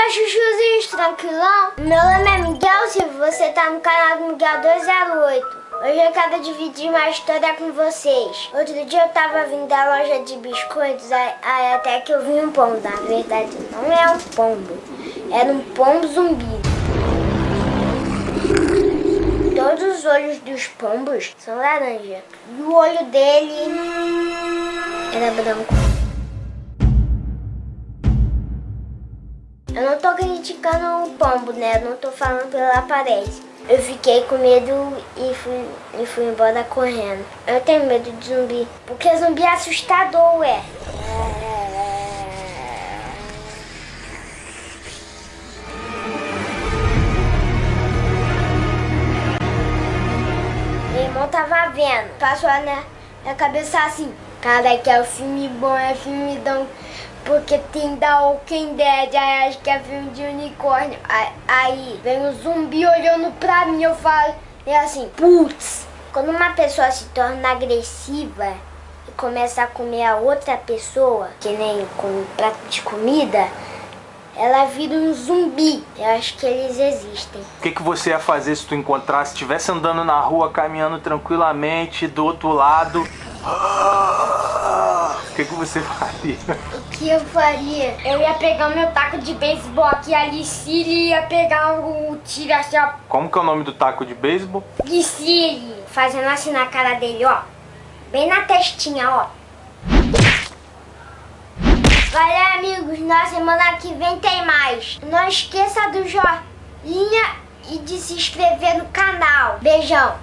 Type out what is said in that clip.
meus chuchuzinhos, tranquilão? Meu nome é Miguel Silva, você tá no canal do Miguel 208. Hoje eu quero dividir uma história com vocês. Outro dia eu tava vindo da loja de biscoitos, aí, aí até que eu vi um pombo. Na verdade, não é um pombo, era um pombo zumbi. Todos os olhos dos pombos são laranja. E o olho dele era branco. Eu não tô criticando o pombo, né? Eu não tô falando pela aparência. Eu fiquei com medo e fui, e fui embora correndo. Eu tenho medo de zumbi, porque zumbi é assustador, ué. Meu irmão tava vendo, passou na, na cabeça assim. Cara, que é um filme bom, é filmidão. Porque tem da Walking Dead, aí acho que é filme de unicórnio. Aí, aí vem um zumbi olhando pra mim, eu falo, é assim, putz. Quando uma pessoa se torna agressiva e começa a comer a outra pessoa, que nem com um prato de comida, ela vira um zumbi. Eu acho que eles existem. O que, que você ia fazer se tu encontrasse, estivesse andando na rua, caminhando tranquilamente, do outro lado... O que, que você faria? O que eu faria? Eu ia pegar meu taco de beisebol aqui, a Licília ia pegar o tiro assim, ó. Como que é o nome do taco de beisebol? Licília, fazendo assim na cara dele, ó. Bem na testinha, ó. Valeu, amigos. Na semana que vem tem mais. Não esqueça do joinha e de se inscrever no canal. Beijão.